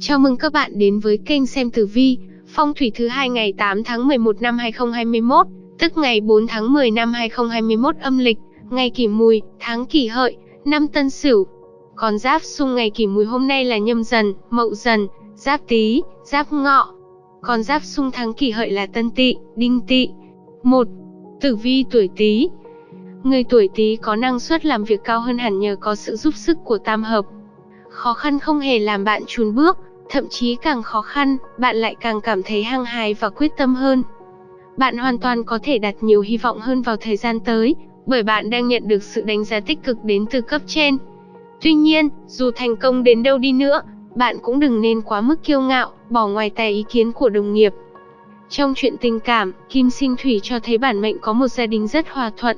Chào mừng các bạn đến với kênh xem tử vi, phong thủy thứ hai ngày 8 tháng 11 năm 2021, tức ngày 4 tháng 10 năm 2021 âm lịch, ngày kỷ mùi, tháng kỷ hợi, năm tân sửu. Còn giáp xung ngày kỷ mùi hôm nay là nhâm dần, mậu dần, giáp tý, giáp ngọ. Còn giáp xung tháng kỷ hợi là tân tỵ, đinh tỵ. 1. Tử vi tuổi tý Người tuổi tý có năng suất làm việc cao hơn hẳn nhờ có sự giúp sức của tam hợp. Khó khăn không hề làm bạn chùn bước, thậm chí càng khó khăn, bạn lại càng cảm thấy hăng hái và quyết tâm hơn. Bạn hoàn toàn có thể đặt nhiều hy vọng hơn vào thời gian tới, bởi bạn đang nhận được sự đánh giá tích cực đến từ cấp trên. Tuy nhiên, dù thành công đến đâu đi nữa, bạn cũng đừng nên quá mức kiêu ngạo, bỏ ngoài tai ý kiến của đồng nghiệp. Trong chuyện tình cảm, Kim Sinh Thủy cho thấy bản mệnh có một gia đình rất hòa thuận.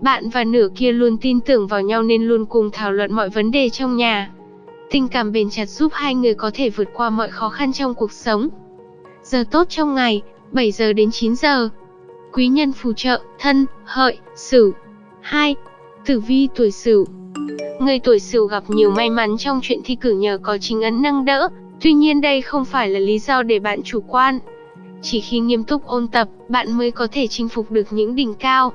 Bạn và nửa kia luôn tin tưởng vào nhau nên luôn cùng thảo luận mọi vấn đề trong nhà. Tình cảm bền chặt giúp hai người có thể vượt qua mọi khó khăn trong cuộc sống. Giờ tốt trong ngày, 7 giờ đến 9 giờ. Quý nhân phù trợ, thân, hợi, sửu. 2. Tử vi tuổi sửu Người tuổi sửu gặp nhiều may mắn trong chuyện thi cử nhờ có chính ấn nâng đỡ, tuy nhiên đây không phải là lý do để bạn chủ quan. Chỉ khi nghiêm túc ôn tập, bạn mới có thể chinh phục được những đỉnh cao.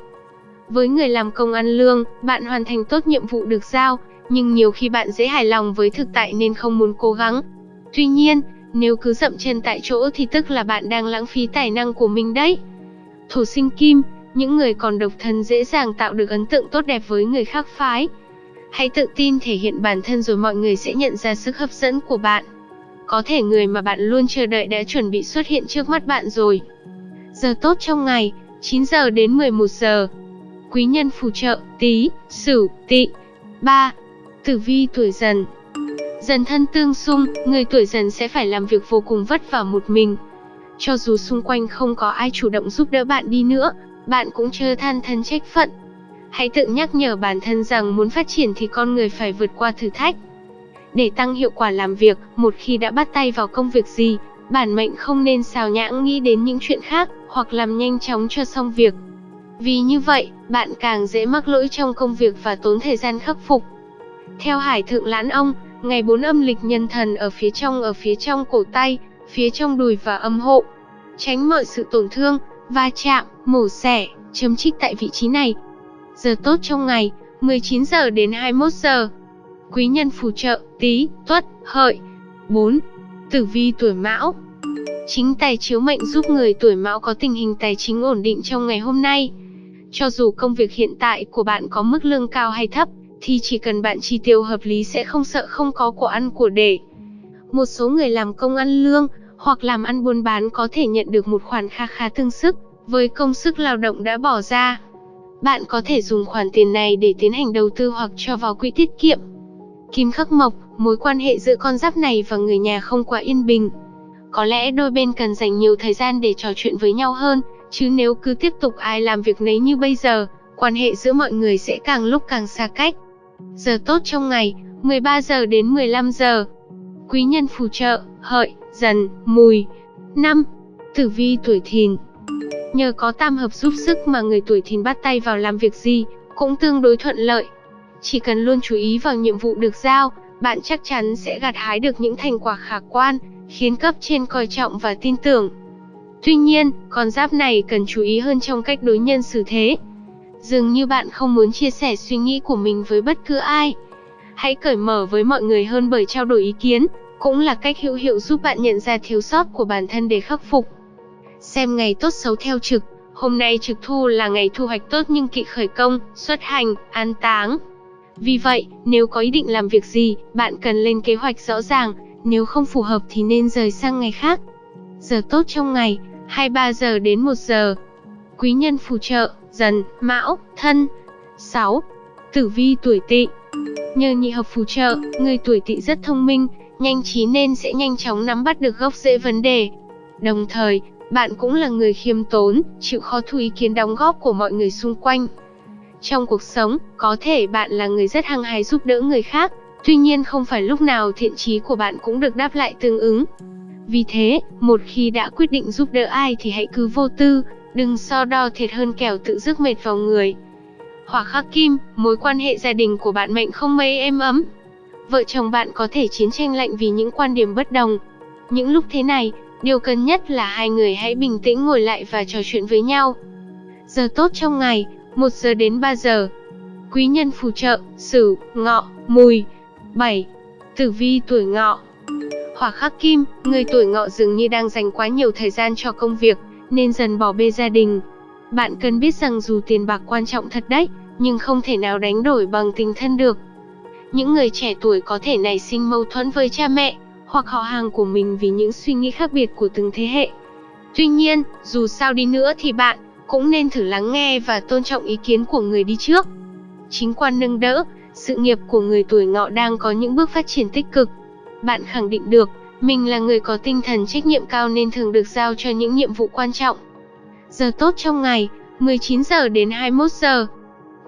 Với người làm công ăn lương, bạn hoàn thành tốt nhiệm vụ được giao, nhưng nhiều khi bạn dễ hài lòng với thực tại nên không muốn cố gắng. Tuy nhiên, nếu cứ dậm chân tại chỗ thì tức là bạn đang lãng phí tài năng của mình đấy. Thổ sinh kim, những người còn độc thân dễ dàng tạo được ấn tượng tốt đẹp với người khác phái. Hãy tự tin thể hiện bản thân rồi mọi người sẽ nhận ra sức hấp dẫn của bạn. Có thể người mà bạn luôn chờ đợi đã chuẩn bị xuất hiện trước mắt bạn rồi. Giờ tốt trong ngày, 9 giờ đến 11 giờ. Quý nhân phù trợ, tí, sửu, tỵ. 3. Tử vi tuổi dần Dần thân tương xung, người tuổi dần sẽ phải làm việc vô cùng vất vả một mình. Cho dù xung quanh không có ai chủ động giúp đỡ bạn đi nữa, bạn cũng chưa than thân trách phận. Hãy tự nhắc nhở bản thân rằng muốn phát triển thì con người phải vượt qua thử thách. Để tăng hiệu quả làm việc, một khi đã bắt tay vào công việc gì, bản mệnh không nên xào nhãng nghĩ đến những chuyện khác, hoặc làm nhanh chóng cho xong việc. Vì như vậy, bạn càng dễ mắc lỗi trong công việc và tốn thời gian khắc phục. Theo Hải Thượng Lãn Ông, ngày 4 âm lịch nhân thần ở phía trong ở phía trong cổ tay, phía trong đùi và âm hộ. Tránh mọi sự tổn thương, va chạm, mổ xẻ, chấm trích tại vị trí này. Giờ tốt trong ngày, 19 giờ đến 21 giờ. Quý nhân phù trợ, tí, tuất, hợi. 4. Tử vi tuổi mão Chính tài chiếu mệnh giúp người tuổi mão có tình hình tài chính ổn định trong ngày hôm nay. Cho dù công việc hiện tại của bạn có mức lương cao hay thấp, thì chỉ cần bạn chi tiêu hợp lý sẽ không sợ không có của ăn của để. Một số người làm công ăn lương, hoặc làm ăn buôn bán có thể nhận được một khoản kha khá tương sức, với công sức lao động đã bỏ ra. Bạn có thể dùng khoản tiền này để tiến hành đầu tư hoặc cho vào quỹ tiết kiệm. Kim khắc mộc, mối quan hệ giữa con giáp này và người nhà không quá yên bình. Có lẽ đôi bên cần dành nhiều thời gian để trò chuyện với nhau hơn, chứ nếu cứ tiếp tục ai làm việc nấy như bây giờ, quan hệ giữa mọi người sẽ càng lúc càng xa cách. Giờ tốt trong ngày, 13 giờ đến 15 giờ. Quý nhân phù trợ, hợi, dần, mùi. 5. Tử vi tuổi thìn Nhờ có tam hợp giúp sức mà người tuổi thìn bắt tay vào làm việc gì, cũng tương đối thuận lợi. Chỉ cần luôn chú ý vào nhiệm vụ được giao, bạn chắc chắn sẽ gặt hái được những thành quả khả quan, khiến cấp trên coi trọng và tin tưởng. Tuy nhiên, con giáp này cần chú ý hơn trong cách đối nhân xử thế. Dường như bạn không muốn chia sẻ suy nghĩ của mình với bất cứ ai. Hãy cởi mở với mọi người hơn bởi trao đổi ý kiến, cũng là cách hữu hiệu giúp bạn nhận ra thiếu sót của bản thân để khắc phục. Xem ngày tốt xấu theo trực, hôm nay trực thu là ngày thu hoạch tốt nhưng kỵ khởi công, xuất hành, an táng. Vì vậy, nếu có ý định làm việc gì, bạn cần lên kế hoạch rõ ràng, nếu không phù hợp thì nên rời sang ngày khác. Giờ tốt trong ngày, 23 giờ đến 1 giờ. Quý nhân phù trợ, dần, mão, thân. 6. Tử vi tuổi tỵ Nhờ nhị hợp phù trợ, người tuổi tỵ rất thông minh, nhanh trí nên sẽ nhanh chóng nắm bắt được gốc rễ vấn đề. Đồng thời, bạn cũng là người khiêm tốn, chịu khó thu ý kiến đóng góp của mọi người xung quanh. Trong cuộc sống, có thể bạn là người rất hăng hái giúp đỡ người khác, tuy nhiên không phải lúc nào thiện chí của bạn cũng được đáp lại tương ứng. Vì thế, một khi đã quyết định giúp đỡ ai thì hãy cứ vô tư, đừng so đo thiệt hơn kẻo tự rước mệt vào người. Hỏa khắc kim, mối quan hệ gia đình của bạn mệnh không mấy êm ấm. vợ chồng bạn có thể chiến tranh lạnh vì những quan điểm bất đồng. Những lúc thế này, điều cần nhất là hai người hãy bình tĩnh ngồi lại và trò chuyện với nhau. Giờ tốt trong ngày, 1 giờ đến 3 giờ. Quý nhân phù trợ, Sửu, Ngọ, Mùi. 7. Tử vi tuổi Ngọ. Hỏa khắc kim, người tuổi Ngọ dường như đang dành quá nhiều thời gian cho công việc, nên dần bỏ bê gia đình. Bạn cần biết rằng dù tiền bạc quan trọng thật đấy, nhưng không thể nào đánh đổi bằng tình thân được. Những người trẻ tuổi có thể nảy sinh mâu thuẫn với cha mẹ, hoặc họ hàng của mình vì những suy nghĩ khác biệt của từng thế hệ. Tuy nhiên, dù sao đi nữa thì bạn cũng nên thử lắng nghe và tôn trọng ý kiến của người đi trước. Chính quan nâng đỡ, sự nghiệp của người tuổi ngọ đang có những bước phát triển tích cực. Bạn khẳng định được, mình là người có tinh thần trách nhiệm cao nên thường được giao cho những nhiệm vụ quan trọng. Giờ tốt trong ngày, 19 giờ đến 21 giờ.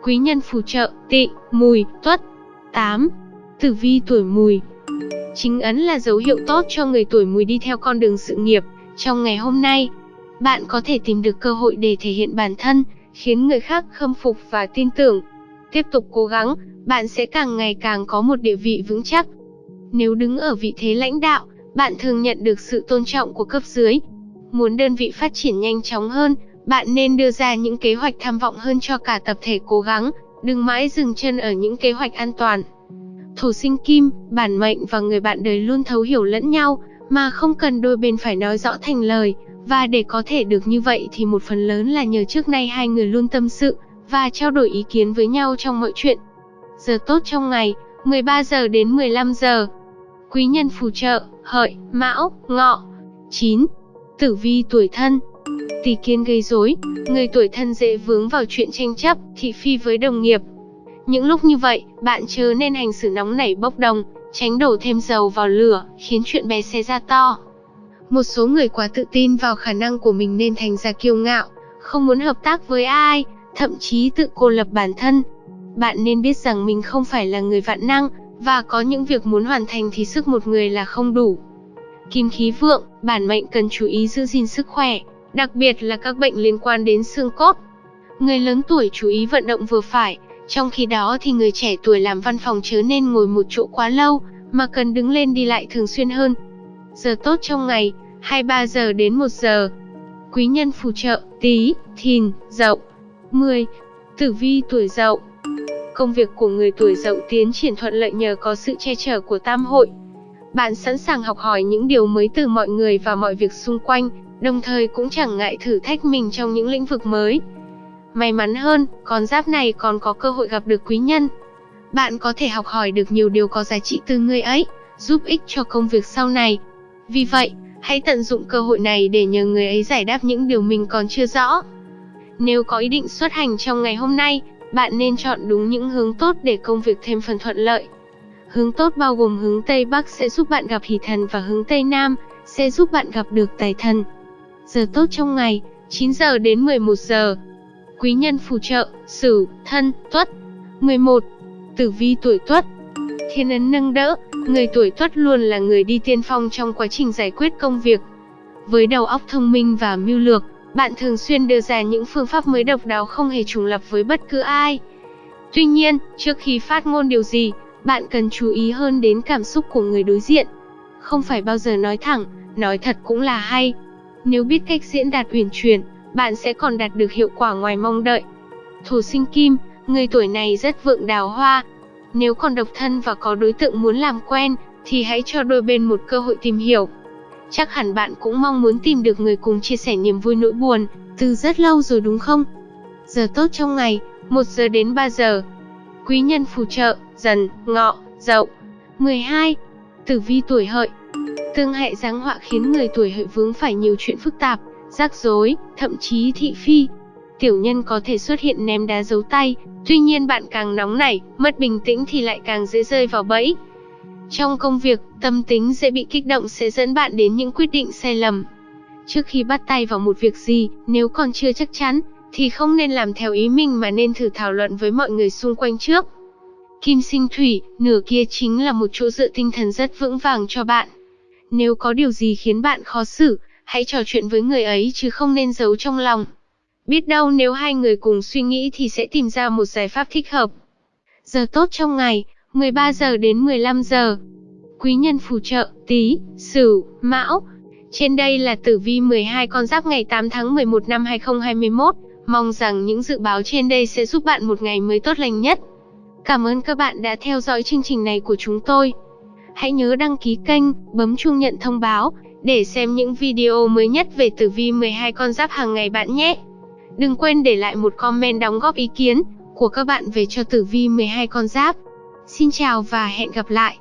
Quý nhân phù trợ, tị, mùi, tuất. 8. Tử vi tuổi mùi Chính ấn là dấu hiệu tốt cho người tuổi mùi đi theo con đường sự nghiệp. Trong ngày hôm nay, bạn có thể tìm được cơ hội để thể hiện bản thân, khiến người khác khâm phục và tin tưởng. Tiếp tục cố gắng, bạn sẽ càng ngày càng có một địa vị vững chắc. Nếu đứng ở vị thế lãnh đạo, bạn thường nhận được sự tôn trọng của cấp dưới. Muốn đơn vị phát triển nhanh chóng hơn, bạn nên đưa ra những kế hoạch tham vọng hơn cho cả tập thể cố gắng, đừng mãi dừng chân ở những kế hoạch an toàn. Thổ sinh kim, bản mệnh và người bạn đời luôn thấu hiểu lẫn nhau, mà không cần đôi bên phải nói rõ thành lời, và để có thể được như vậy thì một phần lớn là nhờ trước nay hai người luôn tâm sự và trao đổi ý kiến với nhau trong mọi chuyện. Giờ tốt trong ngày, 13 giờ đến 15 giờ. Quý nhân phù trợ, hợi, mão, ngọ. 9. Tử vi tuổi thân Tỷ kiến gây rối, người tuổi thân dễ vướng vào chuyện tranh chấp, thị phi với đồng nghiệp. Những lúc như vậy, bạn chớ nên hành xử nóng nảy bốc đồng, tránh đổ thêm dầu vào lửa, khiến chuyện bé xé ra to. Một số người quá tự tin vào khả năng của mình nên thành ra kiêu ngạo, không muốn hợp tác với ai, thậm chí tự cô lập bản thân. Bạn nên biết rằng mình không phải là người vạn năng, và có những việc muốn hoàn thành thì sức một người là không đủ. Kim khí vượng, bản mệnh cần chú ý giữ gìn sức khỏe, đặc biệt là các bệnh liên quan đến xương cốt. Người lớn tuổi chú ý vận động vừa phải, trong khi đó thì người trẻ tuổi làm văn phòng chớ nên ngồi một chỗ quá lâu, mà cần đứng lên đi lại thường xuyên hơn. Giờ tốt trong ngày, 23 giờ đến 1 giờ. Quý nhân phù trợ, tí, thìn, dậu. 10. Tử vi tuổi dậu Công việc của người tuổi dậu tiến triển thuận lợi nhờ có sự che chở của tam hội. Bạn sẵn sàng học hỏi những điều mới từ mọi người và mọi việc xung quanh, đồng thời cũng chẳng ngại thử thách mình trong những lĩnh vực mới. May mắn hơn, con giáp này còn có cơ hội gặp được quý nhân. Bạn có thể học hỏi được nhiều điều có giá trị từ người ấy, giúp ích cho công việc sau này. Vì vậy, hãy tận dụng cơ hội này để nhờ người ấy giải đáp những điều mình còn chưa rõ. Nếu có ý định xuất hành trong ngày hôm nay, bạn nên chọn đúng những hướng tốt để công việc thêm phần thuận lợi. Hướng tốt bao gồm hướng Tây Bắc sẽ giúp bạn gặp hỷ thần và hướng Tây Nam sẽ giúp bạn gặp được tài thần. Giờ tốt trong ngày, 9 giờ đến 11 giờ. Quý nhân phù trợ, Sửu, Thân, Tuất. 11. Tử vi tuổi Tuất. Thiên ấn nâng đỡ, người tuổi Tuất luôn là người đi tiên phong trong quá trình giải quyết công việc. Với đầu óc thông minh và mưu lược, bạn thường xuyên đưa ra những phương pháp mới độc đáo không hề trùng lập với bất cứ ai. Tuy nhiên, trước khi phát ngôn điều gì, bạn cần chú ý hơn đến cảm xúc của người đối diện. Không phải bao giờ nói thẳng, nói thật cũng là hay. Nếu biết cách diễn đạt uyển chuyển, bạn sẽ còn đạt được hiệu quả ngoài mong đợi. Thổ sinh kim, người tuổi này rất vượng đào hoa. Nếu còn độc thân và có đối tượng muốn làm quen, thì hãy cho đôi bên một cơ hội tìm hiểu. Chắc hẳn bạn cũng mong muốn tìm được người cùng chia sẻ niềm vui nỗi buồn, từ rất lâu rồi đúng không? Giờ tốt trong ngày, 1 giờ đến 3 giờ. Quý nhân phù trợ, dần, ngọ, dậu. 12. Tử vi tuổi hợi Tương hệ giáng họa khiến người tuổi hợi vướng phải nhiều chuyện phức tạp, rắc rối, thậm chí thị phi. Tiểu nhân có thể xuất hiện ném đá giấu tay, tuy nhiên bạn càng nóng nảy, mất bình tĩnh thì lại càng dễ rơi vào bẫy. Trong công việc, tâm tính dễ bị kích động sẽ dẫn bạn đến những quyết định sai lầm. Trước khi bắt tay vào một việc gì, nếu còn chưa chắc chắn, thì không nên làm theo ý mình mà nên thử thảo luận với mọi người xung quanh trước. Kim sinh thủy, nửa kia chính là một chỗ dựa tinh thần rất vững vàng cho bạn. Nếu có điều gì khiến bạn khó xử, hãy trò chuyện với người ấy chứ không nên giấu trong lòng. Biết đâu nếu hai người cùng suy nghĩ thì sẽ tìm ra một giải pháp thích hợp. Giờ tốt trong ngày, 13 giờ đến 15 giờ. Quý nhân phù trợ, Tý, Sửu, Mão. Trên đây là tử vi 12 con giáp ngày 8 tháng 11 năm 2021. Mong rằng những dự báo trên đây sẽ giúp bạn một ngày mới tốt lành nhất. Cảm ơn các bạn đã theo dõi chương trình này của chúng tôi. Hãy nhớ đăng ký kênh, bấm chuông nhận thông báo để xem những video mới nhất về tử vi 12 con giáp hàng ngày bạn nhé. Đừng quên để lại một comment đóng góp ý kiến của các bạn về cho tử vi 12 con giáp. Xin chào và hẹn gặp lại.